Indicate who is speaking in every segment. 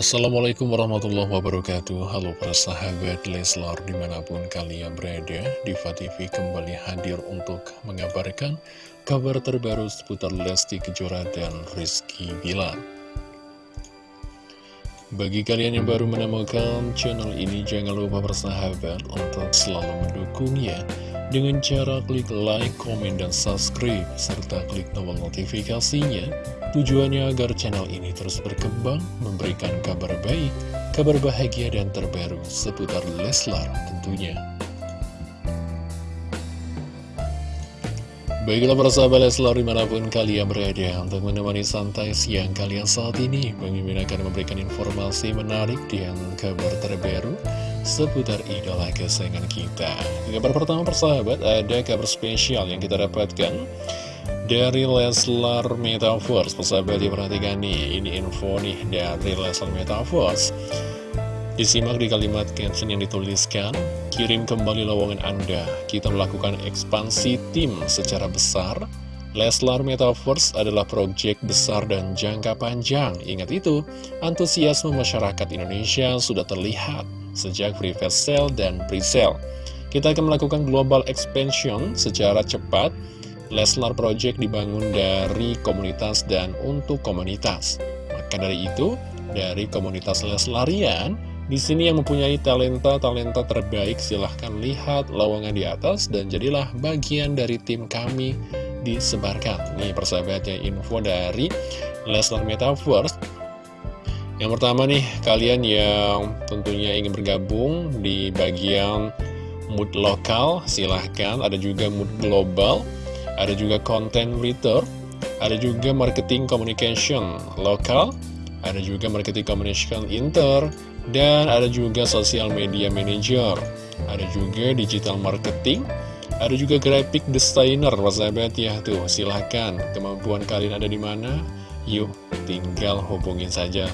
Speaker 1: Assalamualaikum warahmatullahi wabarakatuh. Halo para sahabat Leslar di mana pun kalian berada Diva TV kembali hadir untuk mengabarkan kabar terbaru seputar Lesti Kejora dan Rizky Bilar Bagi kalian yang baru menemukan channel ini jangan lupa bersahabat untuk selalu mendukungnya dengan cara klik like, komen, dan subscribe, serta klik tombol notifikasinya. Tujuannya agar channel ini terus berkembang, memberikan kabar baik, kabar bahagia, dan terbaru seputar Leslar tentunya. Baiklah para sahabat Leslar di mana pun kalian berada untuk menemani santai siang kalian saat ini Mimin akan memberikan informasi menarik dan kabar terbaru seputar idola kesayangan kita. Kabar pertama persahabat, ada kabar spesial yang kita dapatkan dari Leslar Metaverse. Persahabat diperhatikan nih, ini info nih dari Leslar Metaverse. Disimak di kalimat caption yang dituliskan, kirim kembali lowongan Anda. Kita melakukan ekspansi tim secara besar. Leslar Metaverse adalah proyek besar dan jangka panjang. Ingat itu, antusiasme masyarakat Indonesia sudah terlihat sejak private sale dan pre-sale. Kita akan melakukan global expansion secara cepat. Leslar Project dibangun dari komunitas dan untuk komunitas. Maka dari itu, dari komunitas Leslarian, di sini yang mempunyai talenta-talenta terbaik, silahkan lihat lowongan di atas dan jadilah bagian dari tim kami disebarkan. Nih persahabatnya info dari Leslar Metaverse yang pertama nih, kalian yang tentunya ingin bergabung di bagian mood lokal, silahkan. Ada juga mood global, ada juga content writer, ada juga marketing communication lokal, ada juga marketing communication inter, dan ada juga social media manager, ada juga digital marketing, ada juga graphic designer, sahabat ya tuh silahkan kemampuan kalian ada di mana? Yuk tinggal hubungin saja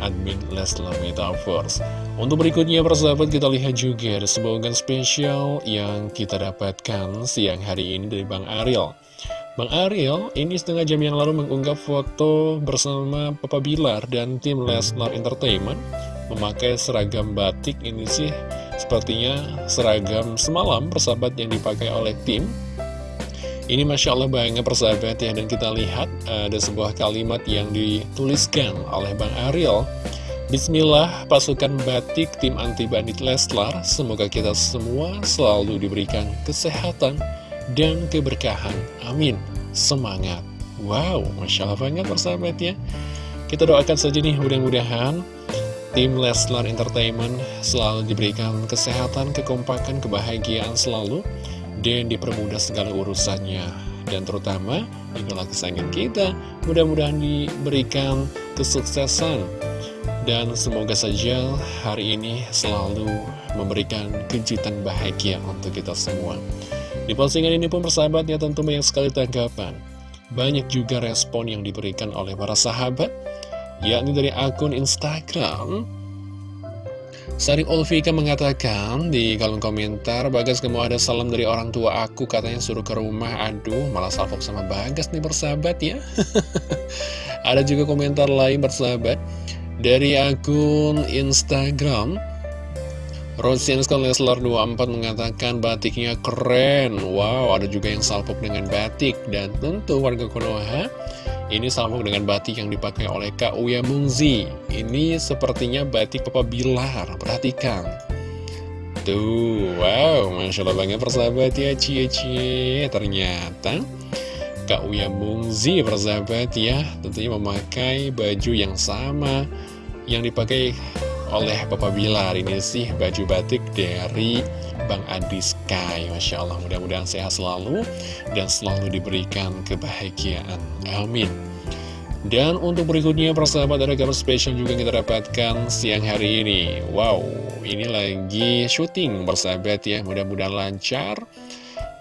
Speaker 1: admin Leslar Metaverse. Untuk berikutnya persahabat kita lihat juga ada sebuah spesial yang kita dapatkan siang hari ini dari Bang Ariel. Bang Ariel ini setengah jam yang lalu mengunggah foto bersama Papa Bilar dan tim Leslar Entertainment memakai seragam batik ini sih. Sepertinya seragam semalam persahabat yang dipakai oleh tim. Ini Masya Allah banget persahabat ya Dan kita lihat ada sebuah kalimat yang dituliskan oleh Bang Ariel. Bismillah pasukan batik tim anti bandit Leslar Semoga kita semua selalu diberikan kesehatan dan keberkahan. Amin. Semangat. Wow Masya Allah banget persahabat ya. Kita doakan saja nih mudah-mudahan Tim Leslar Entertainment selalu diberikan kesehatan, kekompakan, kebahagiaan selalu dan dipermudah segala urusannya. Dan terutama idola kesayangan kita. Mudah-mudahan diberikan kesuksesan. Dan semoga saja hari ini selalu memberikan kejutan bahagia untuk kita semua. Di postingan ini pun persahabatnya tentu banyak sekali tanggapan. Banyak juga respon yang diberikan oleh para sahabat yakni dari akun Instagram. Sari Olvika mengatakan di kolom komentar Bagas kamu ada salam dari orang tua aku katanya suruh ke rumah. Aduh malah salvok sama Bagas nih bersahabat ya. Ada juga komentar lain bersahabat. Dari akun Instagram Rosianska Leslar 24 mengatakan batiknya keren. Wow ada juga yang salvok dengan batik. Dan tentu warga Konoha ini sama dengan batik yang dipakai oleh Kak Uya Mungzi. Ini sepertinya batik Papa Bilar. Perhatikan. Tuh, wow, Masya Allah banget persahabat ya, cie-cie. Ternyata Kak Uya Mungzi persahabat ya, tentunya memakai baju yang sama yang dipakai oleh Papa Bilar. Ini sih baju batik dari Bang Adi Sky Masya Allah mudah-mudahan sehat selalu Dan selalu diberikan kebahagiaan. Amin. Dan untuk berikutnya persahabat ada kabar spesial juga kita dapatkan siang hari ini. Wow, ini lagi syuting persahabat ya Mudah-mudahan lancar.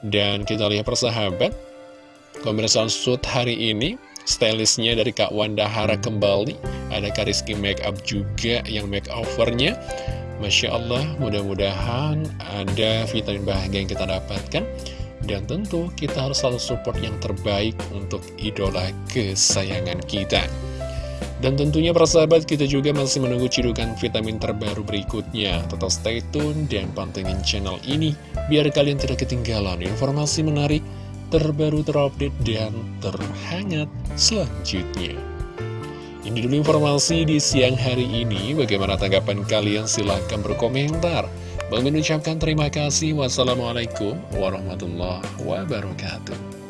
Speaker 1: Dan kita lihat persahabat Pemeriksaan shoot hari ini Stylistnya dari Kak Wanda Hara kembali. Ada Kariski Makeup juga yang makeovernya Masya Allah, mudah-mudahan ada vitamin bahagia yang kita dapatkan Dan tentu kita harus selalu support yang terbaik untuk idola kesayangan kita Dan tentunya persahabat kita juga masih menunggu cidukan vitamin terbaru berikutnya. Tetap stay tune dan pantengin channel ini biar kalian tidak ketinggalan informasi menarik, terbaru terupdate, dan terhangat selanjutnya. Ini dulu informasi di siang hari ini. Bagaimana tanggapan kalian? Silahkan berkomentar. Bang mengucapkan terima kasih. Wassalamualaikum warahmatullahi wabarakatuh.